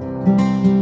you